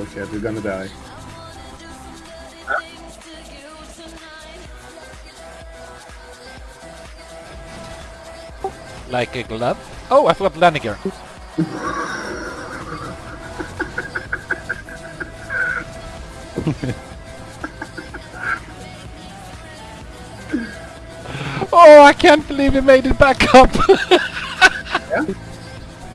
Oh shit, we're gonna die. Like a glove. Oh, I forgot landing oh, I can't believe he made it back up.